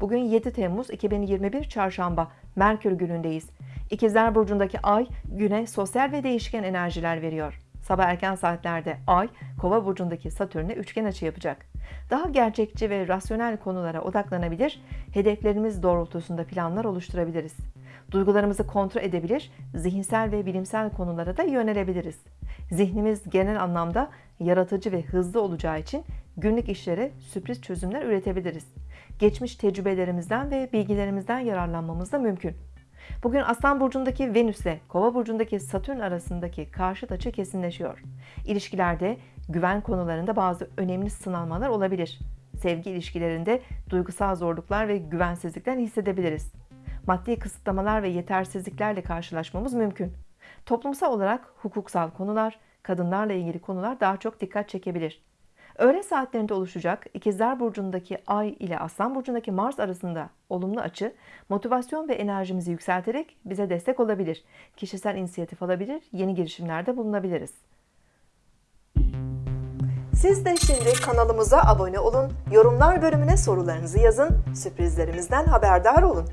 Bugün 7 Temmuz 2021 Çarşamba Merkür günündeyiz. İkizler Burcu'ndaki ay güne sosyal ve değişken enerjiler veriyor. Sabah erken saatlerde ay Kova burcundaki Satürn'e üçgen açı yapacak. Daha gerçekçi ve rasyonel konulara odaklanabilir, hedeflerimiz doğrultusunda planlar oluşturabiliriz. Duygularımızı kontrol edebilir, zihinsel ve bilimsel konulara da yönelebiliriz. Zihnimiz genel anlamda yaratıcı ve hızlı olacağı için günlük işlere sürpriz çözümler üretebiliriz. Geçmiş tecrübelerimizden ve bilgilerimizden yararlanmamız da mümkün. Bugün Aslan Burcu'ndaki Venüs ile Kova Burcu'ndaki Satürn arasındaki karşıt açı kesinleşiyor. İlişkilerde güven konularında bazı önemli sınanmalar olabilir. Sevgi ilişkilerinde duygusal zorluklar ve güvensizlikler hissedebiliriz. Maddi kısıtlamalar ve yetersizliklerle karşılaşmamız mümkün. Toplumsal olarak hukuksal konular, kadınlarla ilgili konular daha çok dikkat çekebilir. Öğle saatlerinde oluşacak İkizler Burcu'ndaki Ay ile Aslan Burcu'ndaki Mars arasında olumlu açı, motivasyon ve enerjimizi yükselterek bize destek olabilir. Kişisel inisiyatif alabilir, yeni girişimlerde bulunabiliriz. Siz de şimdi kanalımıza abone olun, yorumlar bölümüne sorularınızı yazın, sürprizlerimizden haberdar olun.